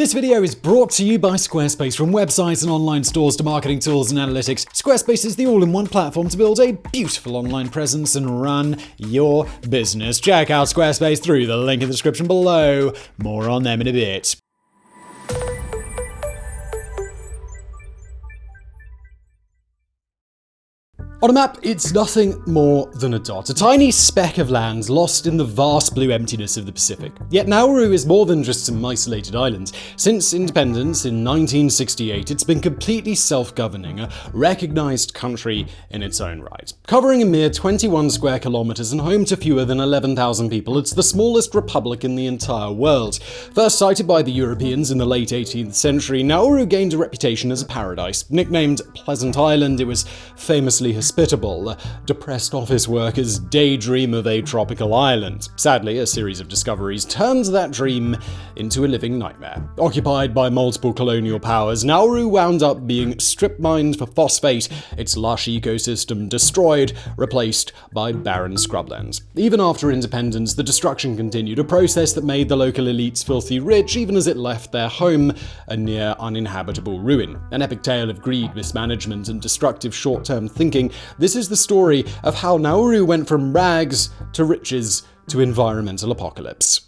This video is brought to you by Squarespace. From websites and online stores to marketing tools and analytics, Squarespace is the all-in-one platform to build a beautiful online presence and run your business. Check out Squarespace through the link in the description below. More on them in a bit. On a map, it's nothing more than a dot, a tiny speck of land lost in the vast blue emptiness of the Pacific. Yet Nauru is more than just some isolated island. Since independence in 1968, it's been completely self-governing, a recognized country in its own right. Covering a mere 21 square kilometers and home to fewer than 11,000 people, it's the smallest republic in the entire world. First sighted by the Europeans in the late 18th century, Nauru gained a reputation as a paradise. Nicknamed Pleasant Island, it was famously hospitable. Depressed office workers daydream of a tropical island. Sadly, a series of discoveries turns that dream into a living nightmare. Occupied by multiple colonial powers, Nauru wound up being strip mined for phosphate, its lush ecosystem destroyed, replaced by barren scrublands. Even after independence, the destruction continued, a process that made the local elites filthy rich even as it left their home a near uninhabitable ruin. An epic tale of greed, mismanagement, and destructive short-term thinking this is the story of how Nauru went from rags to riches to environmental apocalypse.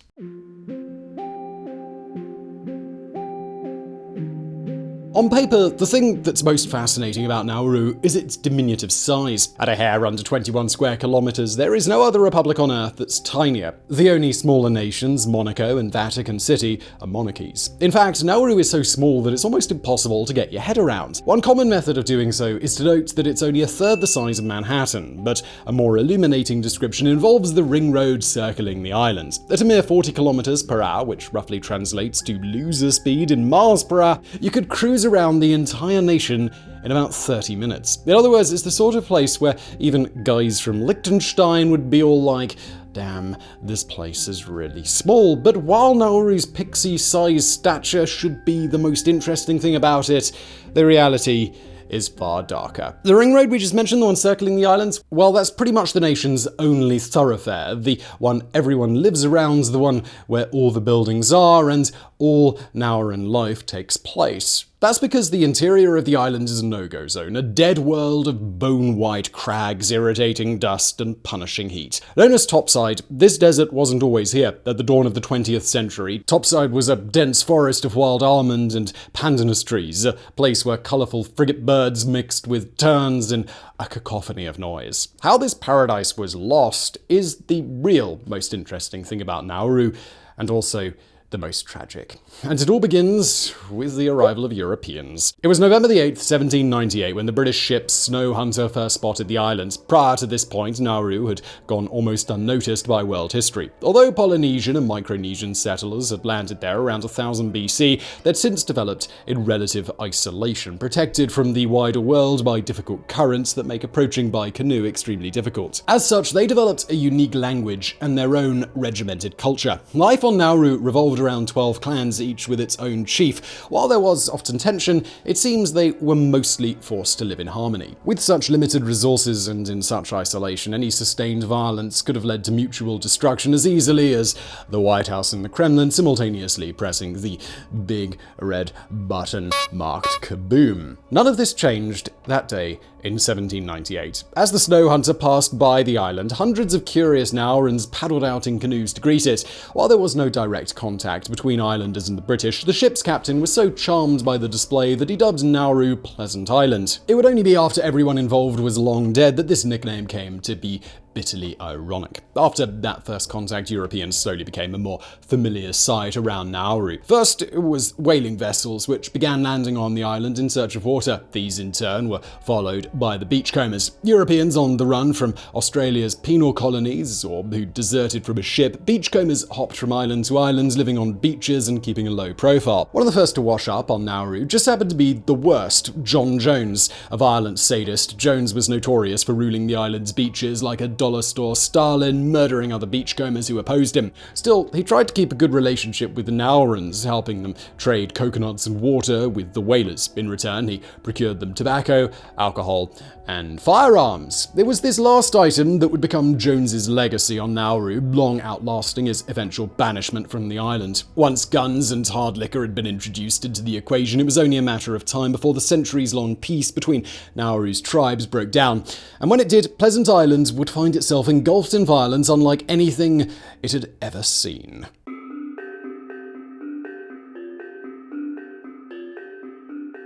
On paper, the thing that's most fascinating about Nauru is its diminutive size. At a hair under 21 square kilometers, there is no other republic on Earth that's tinier. The only smaller nations, Monaco and Vatican City, are monarchies. In fact, Nauru is so small that it's almost impossible to get your head around. One common method of doing so is to note that it's only a third the size of Manhattan, but a more illuminating description involves the ring road circling the island. At a mere 40 kilometers per hour, which roughly translates to loser speed in miles per hour, you could cruise around the entire nation in about 30 minutes. In other words, it's the sort of place where even guys from Liechtenstein would be all like, damn, this place is really small. But while Nauru's pixie-sized stature should be the most interesting thing about it, the reality is far darker. The ring road we just mentioned, the one circling the islands, well, that's pretty much the nation's only thoroughfare, the one everyone lives around, the one where all the buildings are, and all Nauruan life takes place. That's because the interior of the island is a no-go zone, a dead world of bone-white crags, irritating dust, and punishing heat. Known as Topside, this desert wasn't always here. At the dawn of the 20th century, Topside was a dense forest of wild almond and pandanus trees, a place where colourful frigate birds mixed with terns and a cacophony of noise. How this paradise was lost is the real most interesting thing about Nauru, and also the most tragic. And it all begins with the arrival of Europeans. It was November the 8th, 1798, when the British ship Snow Hunter first spotted the islands. Prior to this point, Nauru had gone almost unnoticed by world history. Although Polynesian and Micronesian settlers had landed there around 1000 BC, they'd since developed in relative isolation, protected from the wider world by difficult currents that make approaching by canoe extremely difficult. As such, they developed a unique language and their own regimented culture. Life on Nauru revolved around 12 clans, each with its own chief. While there was often tension, it seems they were mostly forced to live in harmony. With such limited resources and in such isolation, any sustained violence could have led to mutual destruction as easily as the White House and the Kremlin simultaneously pressing the big red button marked kaboom. None of this changed that day in 1798. As the snow hunter passed by the island, hundreds of curious Naurans paddled out in canoes to greet it. While there was no direct contact between islanders and the British, the ship's captain was so charmed by the display that he dubbed Nauru Pleasant Island. It would only be after everyone involved was long dead that this nickname came to be bitterly ironic. After that first contact, Europeans slowly became a more familiar sight around Nauru. First, it was whaling vessels, which began landing on the island in search of water. These, in turn, were followed by the beachcombers. Europeans on the run from Australia's penal colonies, or who deserted from a ship, beachcombers hopped from island to island, living on beaches and keeping a low profile. One of the first to wash up on Nauru just happened to be the worst, John Jones. A violent sadist, Jones was notorious for ruling the island's beaches like a dollar store Stalin, murdering other beachcombers who opposed him. Still, he tried to keep a good relationship with the Naurans, helping them trade coconuts and water with the whalers. In return, he procured them tobacco, alcohol, and firearms. It was this last item that would become Jones's legacy on Nauru, long outlasting his eventual banishment from the island. Once guns and hard liquor had been introduced into the equation, it was only a matter of time before the centuries-long peace between Nauru's tribes broke down. And when it did, Pleasant Island would find itself engulfed in violence unlike anything it had ever seen.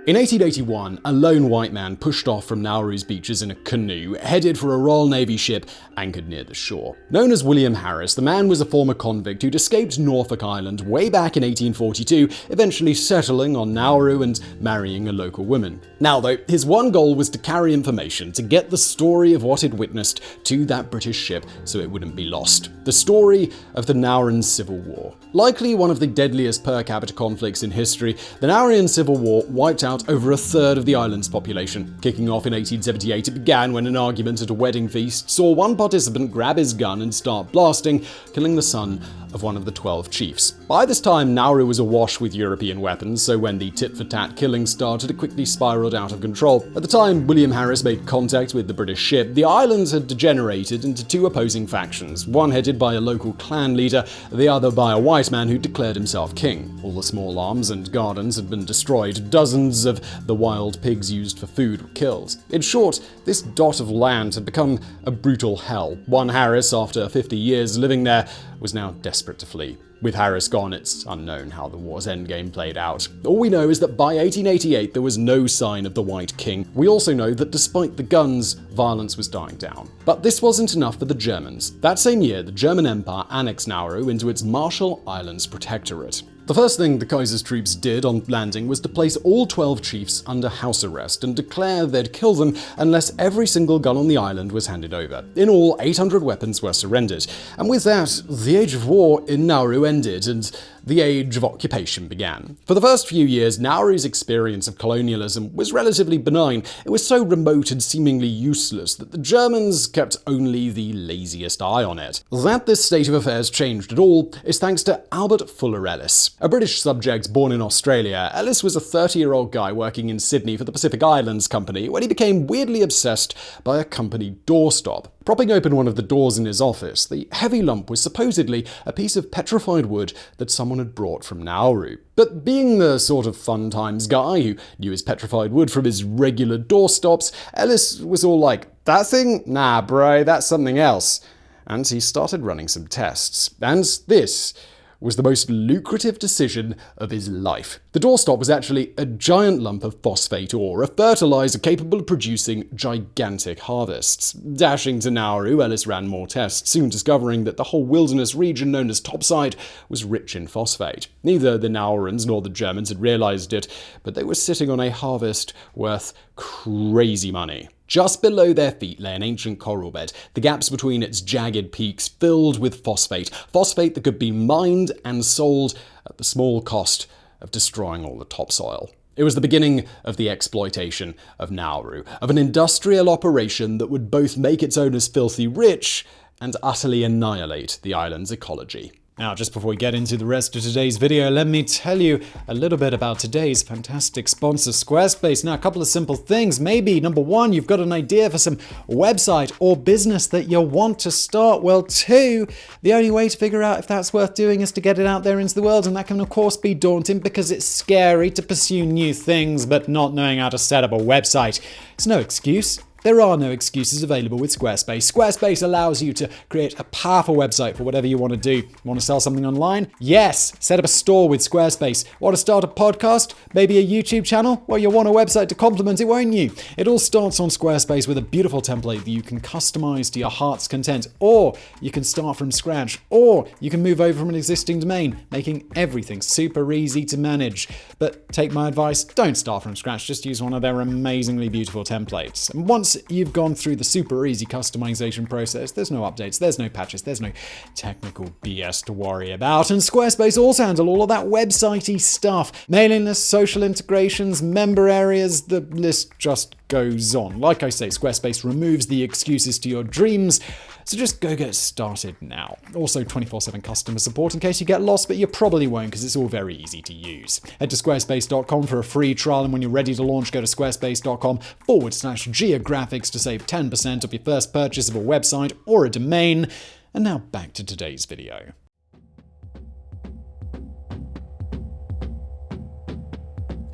In 1881, a lone white man pushed off from Nauru's beaches in a canoe, headed for a Royal Navy ship anchored near the shore. Known as William Harris, the man was a former convict who'd escaped Norfolk Island way back in 1842, eventually settling on Nauru and marrying a local woman. Now, though, his one goal was to carry information, to get the story of what he'd witnessed to that British ship so it wouldn't be lost. The story of the Nauruan Civil War. Likely one of the deadliest per capita conflicts in history, the Nauruan Civil War wiped out out over a third of the island's population. Kicking off in 1878, it began when an argument at a wedding feast saw one participant grab his gun and start blasting, killing the son of one of the 12 chiefs. By this time, Nauru was awash with European weapons, so when the tit-for-tat killing started, it quickly spiraled out of control. At the time William Harris made contact with the British ship, the islands had degenerated into two opposing factions, one headed by a local clan leader, the other by a white man who declared himself king. All the small arms and gardens had been destroyed, dozens of the wild pigs used for food were killed. In short, this dot of land had become a brutal hell. One Harris, after 50 years living there, was now desperate to flee. With Harris gone, it's unknown how the war's endgame played out. All we know is that by 1888 there was no sign of the White King. We also know that despite the guns, violence was dying down. But this wasn't enough for the Germans. That same year, the German Empire annexed Nauru into its Marshall Islands Protectorate. The first thing the Kaiser's troops did on landing was to place all 12 chiefs under house arrest and declare they'd kill them unless every single gun on the island was handed over. In all, 800 weapons were surrendered. And with that, the age of war in Nauru ended, and the age of occupation began. For the first few years, Nauru's experience of colonialism was relatively benign. It was so remote and seemingly useless that the Germans kept only the laziest eye on it. That this state of affairs changed at all is thanks to Albert Fuller Ellis. A British subject born in Australia, Ellis was a 30-year-old guy working in Sydney for the Pacific Islands Company when he became weirdly obsessed by a company doorstop. Propping open one of the doors in his office, the heavy lump was supposedly a piece of petrified wood that someone had brought from Nauru. But being the sort of fun times guy who knew his petrified wood from his regular doorstops, Ellis was all like, that thing? Nah, bro, that's something else. And he started running some tests. And this was the most lucrative decision of his life. The doorstop was actually a giant lump of phosphate ore, a fertilizer capable of producing gigantic harvests. Dashing to Nauru, Ellis ran more tests, soon discovering that the whole wilderness region known as Topside was rich in phosphate. Neither the Naurans nor the Germans had realized it, but they were sitting on a harvest worth crazy money. Just below their feet lay an ancient coral bed, the gaps between its jagged peaks filled with phosphate, phosphate that could be mined and sold at the small cost of destroying all the topsoil. It was the beginning of the exploitation of Nauru, of an industrial operation that would both make its owners filthy rich and utterly annihilate the island's ecology. Now, just before we get into the rest of today's video, let me tell you a little bit about today's fantastic sponsor, Squarespace. Now, a couple of simple things. Maybe, number one, you've got an idea for some website or business that you'll want to start. Well, two, the only way to figure out if that's worth doing is to get it out there into the world. And that can, of course, be daunting because it's scary to pursue new things, but not knowing how to set up a website. It's no excuse. There are no excuses available with Squarespace. Squarespace allows you to create a powerful website for whatever you want to do. Want to sell something online? Yes! Set up a store with Squarespace. Want to start a podcast? Maybe a YouTube channel? Well, you'll want a website to complement it, won't you? It all starts on Squarespace with a beautiful template that you can customize to your heart's content, or you can start from scratch, or you can move over from an existing domain, making everything super easy to manage. But take my advice, don't start from scratch, just use one of their amazingly beautiful templates. And once you've gone through the super easy customization process, there's no updates, there's no patches, there's no technical BS to worry about. And Squarespace also handle all of that websitey stuff. Mailing lists, social integrations, member areas, the list just goes on. Like I say, Squarespace removes the excuses to your dreams, so just go get started now. Also, 24 7 customer support in case you get lost, but you probably won't because it's all very easy to use. Head to squarespace.com for a free trial, and when you're ready to launch, go to squarespace.com forward slash geographics to save 10% of your first purchase of a website or a domain. And now back to today's video.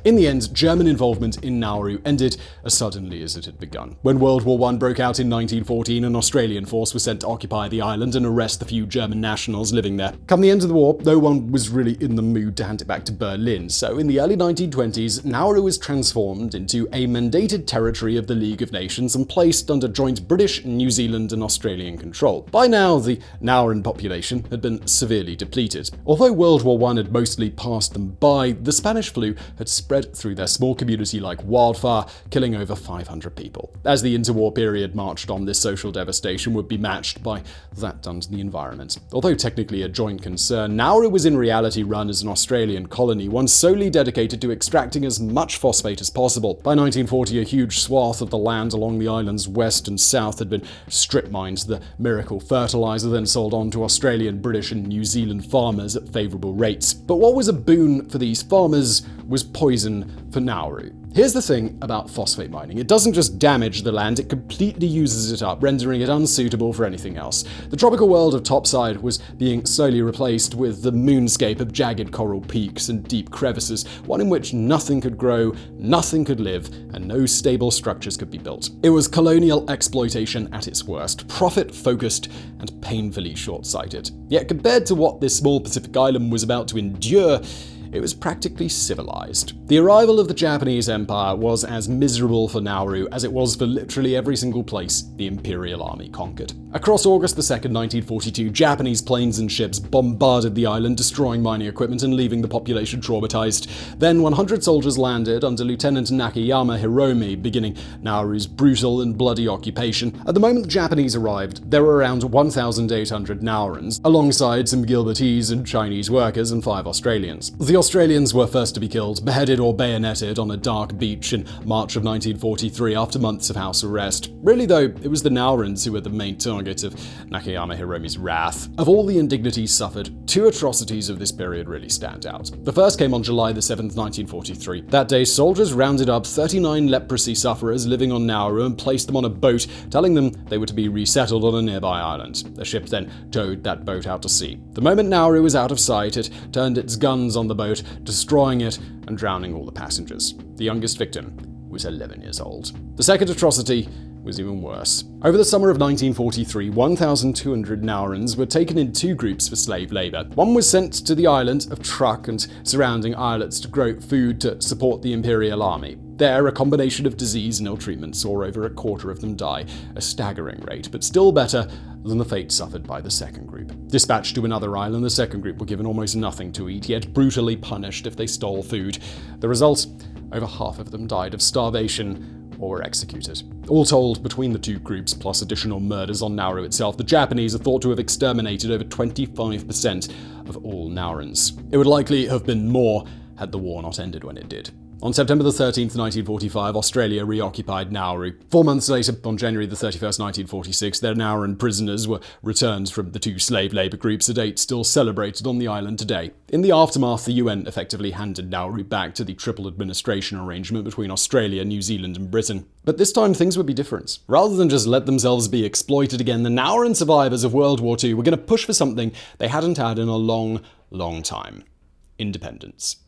In the end, German involvement in Nauru ended as suddenly as it had begun. When World War I broke out in 1914, an Australian force was sent to occupy the island and arrest the few German nationals living there. Come the end of the war, no one was really in the mood to hand it back to Berlin, so in the early 1920s, Nauru was transformed into a mandated territory of the League of Nations and placed under joint British, New Zealand, and Australian control. By now, the Nauruan population had been severely depleted. Although World War I had mostly passed them by, the Spanish flu had spread spread through their small community like wildfire, killing over 500 people. As the interwar period marched on, this social devastation would be matched by that done to the environment. Although technically a joint concern, Nauru was in reality run as an Australian colony, one solely dedicated to extracting as much phosphate as possible. By 1940, a huge swath of the land along the island's west and south had been strip mined, the miracle fertilizer then sold on to Australian, British, and New Zealand farmers at favourable rates. But what was a boon for these farmers was poison for Nauru. Here's the thing about phosphate mining. It doesn't just damage the land, it completely uses it up, rendering it unsuitable for anything else. The tropical world of topside was being slowly replaced with the moonscape of jagged coral peaks and deep crevices, one in which nothing could grow, nothing could live, and no stable structures could be built. It was colonial exploitation at its worst, profit-focused and painfully short-sighted. Yet compared to what this small Pacific island was about to endure, it was practically civilized. The arrival of the Japanese Empire was as miserable for Nauru as it was for literally every single place the Imperial Army conquered. Across August 2, 1942, Japanese planes and ships bombarded the island, destroying mining equipment and leaving the population traumatized. Then 100 soldiers landed under Lieutenant Nakayama Hiromi, beginning Nauru's brutal and bloody occupation. At the moment the Japanese arrived, there were around 1,800 Naurans, alongside some Gilbertese and Chinese workers and five Australians. The Australians were first to be killed, beheaded or bayoneted on a dark beach in March of 1943 after months of house arrest. Really though, it was the Naurans who were the main target of Nakayama Hiromi's wrath. Of all the indignities suffered, two atrocities of this period really stand out. The first came on July the 7th, 1943. That day, soldiers rounded up 39 leprosy sufferers living on Nauru and placed them on a boat, telling them they were to be resettled on a nearby island. The ship then towed that boat out to sea. The moment Nauru was out of sight, it turned its guns on the boat boat, destroying it and drowning all the passengers. The youngest victim was 11 years old. The second atrocity was even worse. Over the summer of 1943, 1,200 Naurans were taken in two groups for slave labor. One was sent to the island of Truk and surrounding islets to grow food to support the Imperial Army. There, a combination of disease and ill treatment saw over a quarter of them die, a staggering rate, but still better than the fate suffered by the second group. Dispatched to another island, the second group were given almost nothing to eat, yet brutally punished if they stole food. The result? Over half of them died of starvation or were executed. All told, between the two groups, plus additional murders on Nauru itself, the Japanese are thought to have exterminated over 25% of all Naurans. It would likely have been more had the war not ended when it did. On September 13, 1945, Australia reoccupied Nauru. Four months later, on January 31, 1946, their Nauruan prisoners were returned from the two slave labour groups, a date still celebrated on the island today. In the aftermath, the UN effectively handed Nauru back to the triple administration arrangement between Australia, New Zealand and Britain. But this time things would be different. Rather than just let themselves be exploited again, the Nauruan survivors of World War II were going to push for something they hadn't had in a long, long time. Independence.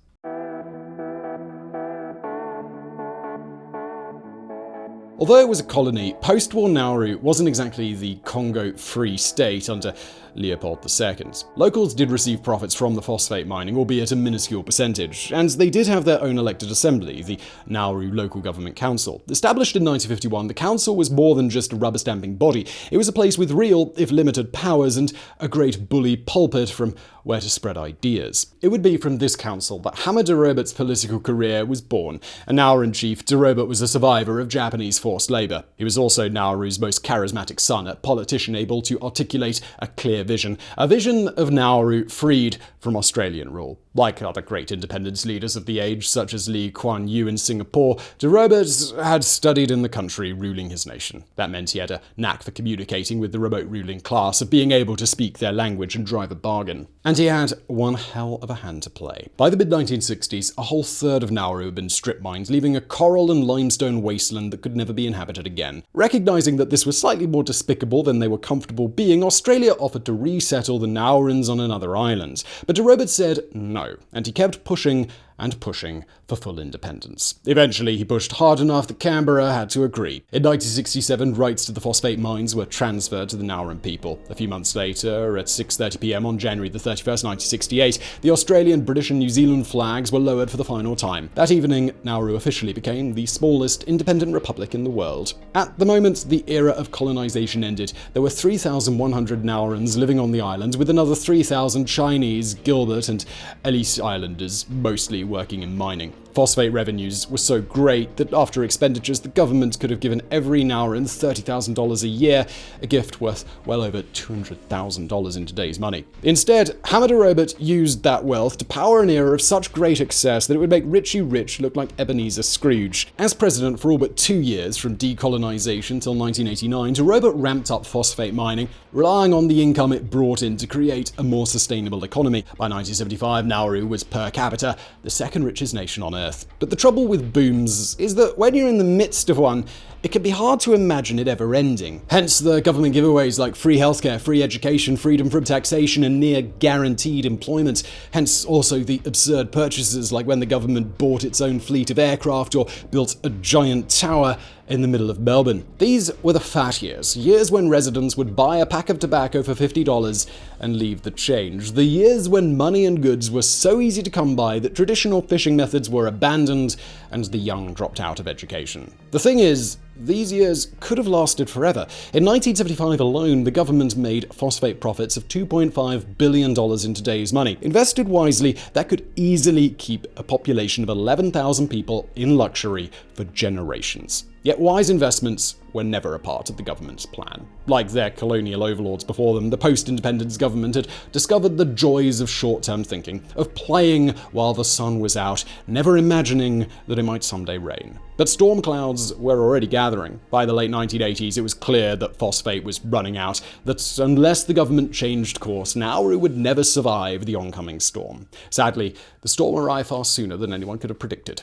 Although it was a colony, post-war Nauru wasn't exactly the Congo Free State under Leopold II. Locals did receive profits from the phosphate mining, albeit a minuscule percentage, and they did have their own elected assembly, the Nauru Local Government Council. Established in 1951, the council was more than just a rubber-stamping body. It was a place with real, if limited, powers and a great bully pulpit from where to spread ideas. It would be from this council that Hammer DeRoburt's political career was born. A Nauruan chief, DeRoburt was a survivor of Japanese forced labor. He was also Nauru's most charismatic son, a politician able to articulate a clear vision, a vision of Nauru freed from Australian rule. Like other great independence leaders of the age, such as Lee Kuan Yew in Singapore, DeRoburt had studied in the country ruling his nation. That meant he had a knack for communicating with the remote ruling class, of being able to speak their language and drive a bargain. And he had one hell of a hand to play. By the mid 1960s, a whole third of Nauru had been strip mined, leaving a coral and limestone wasteland that could never be inhabited again. Recognizing that this was slightly more despicable than they were comfortable being, Australia offered to resettle the Naurans on another island. But DeRoburt said no and he kept pushing and pushing for full independence. Eventually, he pushed hard enough that Canberra had to agree. In 1967, rights to the phosphate mines were transferred to the Nauruan people. A few months later, at 6.30pm on January the 31st, 1968, the Australian, British and New Zealand flags were lowered for the final time. That evening, Nauru officially became the smallest independent republic in the world. At the moment the era of colonization ended, there were 3,100 Naurans living on the island, with another 3,000 Chinese, Gilbert and Ellice Islanders, mostly working in mining. Phosphate revenues were so great that after expenditures, the government could have given every Nauran $30,000 a year, a gift worth well over $200,000 in today's money. Instead, Hammer DeRoburt used that wealth to power an era of such great excess that it would make Richie Rich look like Ebenezer Scrooge. As president for all but two years, from decolonization till 1989, DeRoburt ramped up phosphate mining, relying on the income it brought in to create a more sustainable economy. By 1975, Nauru was per capita the second richest nation on Earth. Earth. But the trouble with booms is that when you're in the midst of one, it can be hard to imagine it ever ending. Hence the government giveaways like free healthcare, free education, freedom from taxation, and near guaranteed employment. Hence also the absurd purchases like when the government bought its own fleet of aircraft or built a giant tower in the middle of Melbourne. These were the fat years, years when residents would buy a pack of tobacco for $50 and leave the change. The years when money and goods were so easy to come by that traditional fishing methods were abandoned and the young dropped out of education. The thing is, these years could have lasted forever. In 1975 alone, the government made phosphate profits of $2.5 billion in today's money. Invested wisely, that could easily keep a population of 11,000 people in luxury for generations. Yet wise investments were never a part of the government's plan. Like their colonial overlords before them, the post-independence government had discovered the joys of short-term thinking, of playing while the sun was out, never imagining that it might someday rain. But storm clouds were already gathering. By the late 1980s, it was clear that phosphate was running out, that unless the government changed course, Nauru would never survive the oncoming storm. Sadly, the storm arrived far sooner than anyone could have predicted.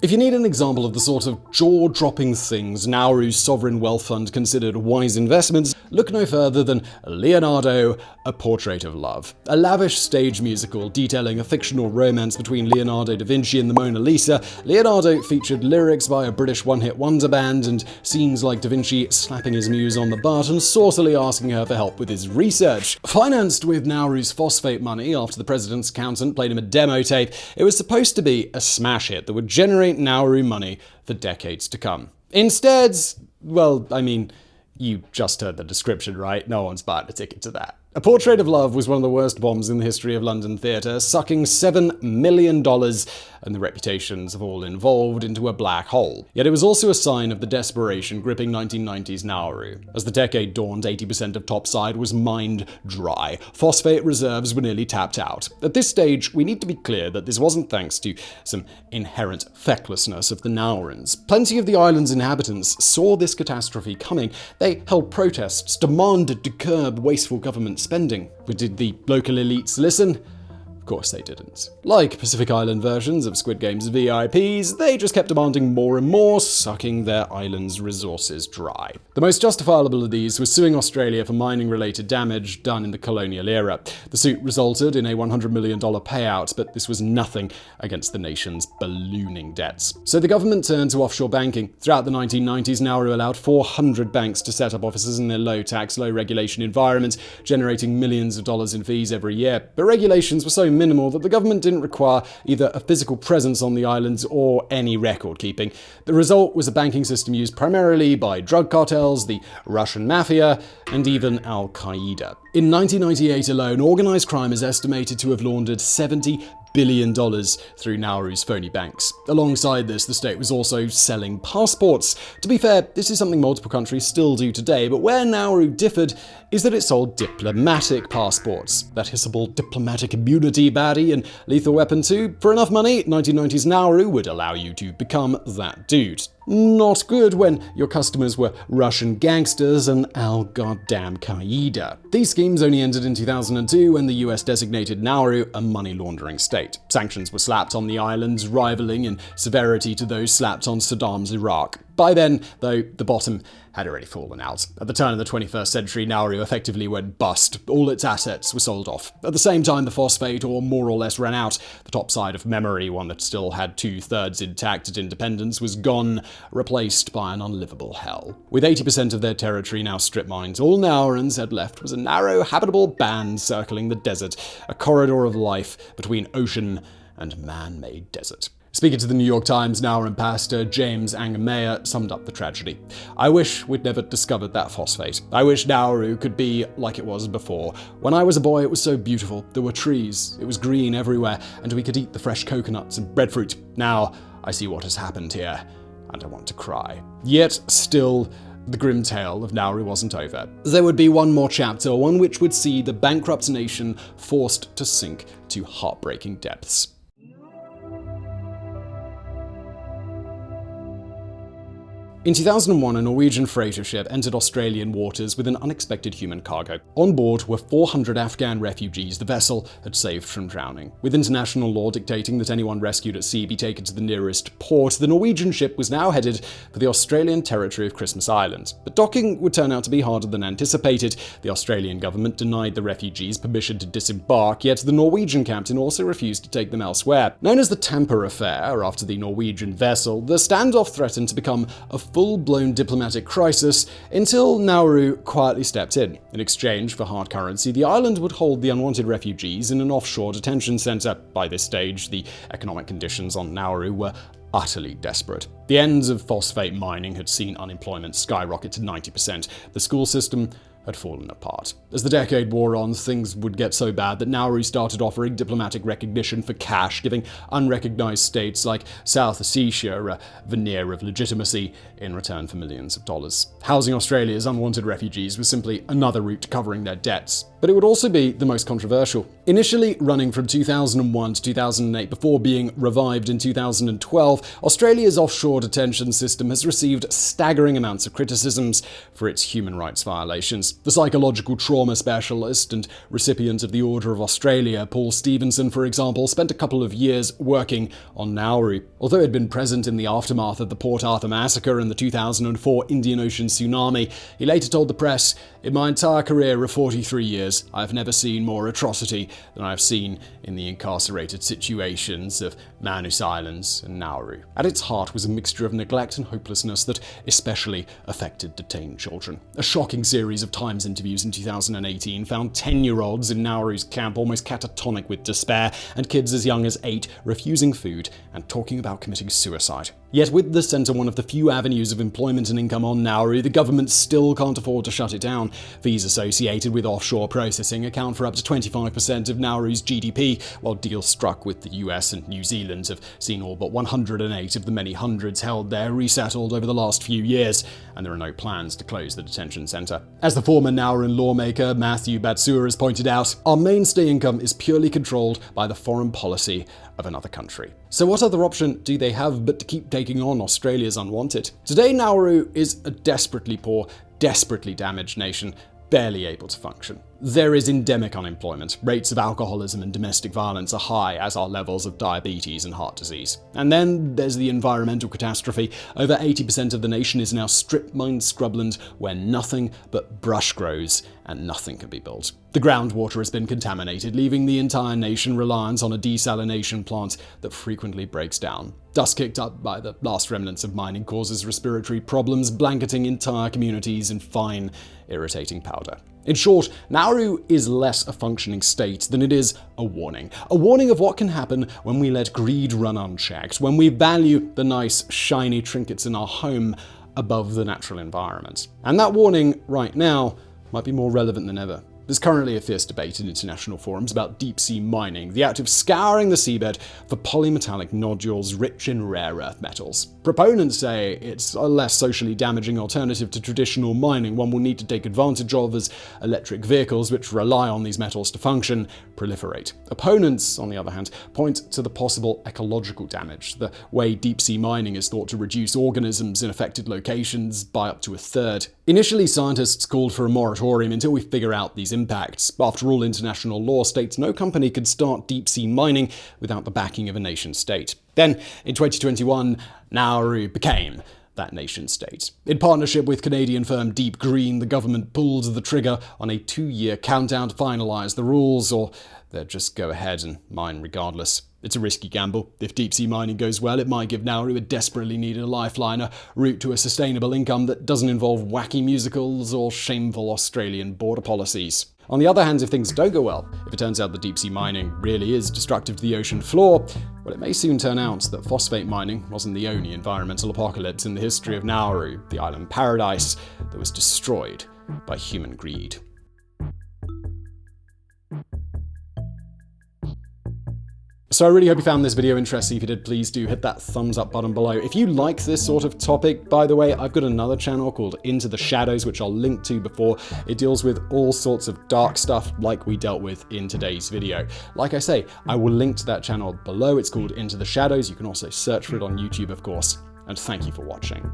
If you need an example of the sort of jaw-dropping things Nauru's sovereign wealth fund considered wise investments, look no further than Leonardo, A Portrait of Love, a lavish stage musical detailing a fictional romance between Leonardo da Vinci and the Mona Lisa. Leonardo featured lyrics by a British one-hit wonder band and scenes like da Vinci slapping his muse on the butt and saucily asking her for help with his research. Financed with Nauru's phosphate money after the president's accountant played him a demo tape, it was supposed to be a smash hit that would generate Nauru money for decades to come. Instead, well, I mean, you just heard the description, right? No one's buying a ticket to that. A Portrait of Love was one of the worst bombs in the history of London theatre, sucking $7 million and the reputations of all involved into a black hole. Yet it was also a sign of the desperation gripping 1990s Nauru. As the decade dawned, 80% of topside was mined dry. Phosphate reserves were nearly tapped out. At this stage, we need to be clear that this wasn't thanks to some inherent fecklessness of the Naurans. Plenty of the island's inhabitants saw this catastrophe coming. They held protests, demanded to curb wasteful government spending. But did the local elites listen? Course they didn't. Like Pacific Island versions of Squid Game's VIPs, they just kept demanding more and more, sucking their island's resources dry. The most justifiable of these was suing Australia for mining-related damage done in the colonial era. The suit resulted in a $100 million payout, but this was nothing against the nation's ballooning debts. So the government turned to offshore banking. Throughout the 1990s, Nauru allowed 400 banks to set up offices in their low-tax, low-regulation environment, generating millions of dollars in fees every year. But regulations were so minimal that the government didn't require either a physical presence on the islands or any record keeping. The result was a banking system used primarily by drug cartels, the Russian mafia, and even Al Qaeda. In 1998 alone, organised crime is estimated to have laundered 70 billion dollars through Nauru's phony banks. Alongside this, the state was also selling passports. To be fair, this is something multiple countries still do today, but where Nauru differed is that it sold diplomatic passports. That hissable diplomatic immunity baddie and Lethal Weapon 2. For enough money, 1990s Nauru would allow you to become that dude. Not good when your customers were Russian gangsters and Al Goddamn Qaeda. These schemes only ended in 2002 when the US designated Nauru a money laundering state. Sanctions were slapped on the islands, rivaling in severity to those slapped on Saddam's Iraq. By then, though, the bottom had already fallen out. At the turn of the 21st century, Nauru effectively went bust. All its assets were sold off. At the same time, the phosphate ore more or less ran out. The top side of memory, one that still had two thirds intact at independence, was gone, replaced by an unlivable hell. With 80% of their territory now strip mined, all Naurans had left was a narrow, habitable band circling the desert, a corridor of life between ocean and man made desert. Speaking to the New York Times, Nauruan pastor James Aingimea summed up the tragedy. I wish we'd never discovered that phosphate. I wish Nauru could be like it was before. When I was a boy, it was so beautiful. There were trees, it was green everywhere, and we could eat the fresh coconuts and breadfruit. Now, I see what has happened here, and I want to cry. Yet, still, the grim tale of Nauru wasn't over. There would be one more chapter, one which would see the bankrupt nation forced to sink to heartbreaking depths. In 2001, a Norwegian freighter ship entered Australian waters with an unexpected human cargo. On board were 400 Afghan refugees the vessel had saved from drowning. With international law dictating that anyone rescued at sea be taken to the nearest port, the Norwegian ship was now headed for the Australian territory of Christmas Island. But docking would turn out to be harder than anticipated. The Australian government denied the refugees permission to disembark, yet the Norwegian captain also refused to take them elsewhere. Known as the Tampa Affair, after the Norwegian vessel, the standoff threatened to become a full-blown diplomatic crisis until Nauru quietly stepped in. In exchange for hard currency, the island would hold the unwanted refugees in an offshore detention center. By this stage, the economic conditions on Nauru were utterly desperate. The ends of phosphate mining had seen unemployment skyrocket to 90%. The school system had fallen apart. As the decade wore on, things would get so bad that Nauru started offering diplomatic recognition for cash, giving unrecognized states like South Ossetia a veneer of legitimacy in return for millions of dollars. Housing Australia's unwanted refugees was simply another route to covering their debts. But it would also be the most controversial. Initially running from 2001 to 2008 before being revived in 2012, Australia's offshore detention system has received staggering amounts of criticisms for its human rights violations. The psychological trauma specialist and recipient of the Order of Australia, Paul Stevenson, for example, spent a couple of years working on Nauru. Although he'd been present in the aftermath of the Port Arthur massacre and the 2004 Indian Ocean tsunami, he later told the press, In my entire career of 43 years, I've never seen more atrocity than I've seen in the incarcerated situations of Manus Islands and Nauru. At its heart was a mixture of neglect and hopelessness that especially affected detained children. A shocking series of Times interviews in 2018 found 10-year-olds in Nauru's camp almost catatonic with despair, and kids as young as 8 refusing food and talking about committing suicide. Yet with the centre one of the few avenues of employment and income on Nauru, the government still can't afford to shut it down. Fees associated with offshore processing account for up to 25% of Nauru's GDP, while deals struck with the US and New Zealand have seen all but 108 of the many hundreds held there resettled over the last few years, and there are no plans to close the detention centre. As the former Nauruan lawmaker Matthew Batsiua has pointed out, our mainstay income is purely controlled by the foreign policy of another country. So what other option do they have but to keep taking on Australia's unwanted? Today Nauru is a desperately poor, desperately damaged nation, barely able to function. There is endemic unemployment. Rates of alcoholism and domestic violence are high, as are levels of diabetes and heart disease. And then there's the environmental catastrophe. Over 80% of the nation is now strip-mined scrubland where nothing but brush grows and nothing can be built. The groundwater has been contaminated, leaving the entire nation reliant on a desalination plant that frequently breaks down. Dust kicked up by the last remnants of mining causes respiratory problems, blanketing entire communities in fine, irritating powder. In short, Nauru is less a functioning state than it is a warning. A warning of what can happen when we let greed run unchecked, when we value the nice, shiny trinkets in our home above the natural environment. And that warning, right now, might be more relevant than ever. There's currently a fierce debate in international forums about deep sea mining, the act of scouring the seabed for polymetallic nodules rich in rare earth metals. Proponents say it's a less socially damaging alternative to traditional mining, one will need to take advantage of as electric vehicles, which rely on these metals to function, proliferate. Opponents, on the other hand, point to the possible ecological damage, the way deep sea mining is thought to reduce organisms in affected locations by up to a third. Initially, scientists called for a moratorium until we figure out these impacts. After all, international law states no company could start deep sea mining without the backing of a nation state. Then, in 2021, Nauru became that nation state. In partnership with Canadian firm DeepGreen, the government pulled the trigger on a two year countdown to finalise the rules, or they'd just go ahead and mine regardless. It's a risky gamble. If deep sea mining goes well, it might give Nauru a desperately needed lifeline, a route to a sustainable income that doesn't involve wacky musicals or shameful Australian border policies. On the other hand, if things don't go well, if it turns out that deep sea mining really is destructive to the ocean floor, well, it may soon turn out that phosphate mining wasn't the only environmental apocalypse in the history of Nauru, the island paradise that was destroyed by human greed. So I really hope you found this video interesting. If you did, please do hit that thumbs up button below. If you like this sort of topic, by the way, I've got another channel called Into the Shadows, which I'll link to before. It deals with all sorts of dark stuff like we dealt with in today's video. Like I say, I will link to that channel below. It's called Into the Shadows. You can also search for it on YouTube, of course. And thank you for watching.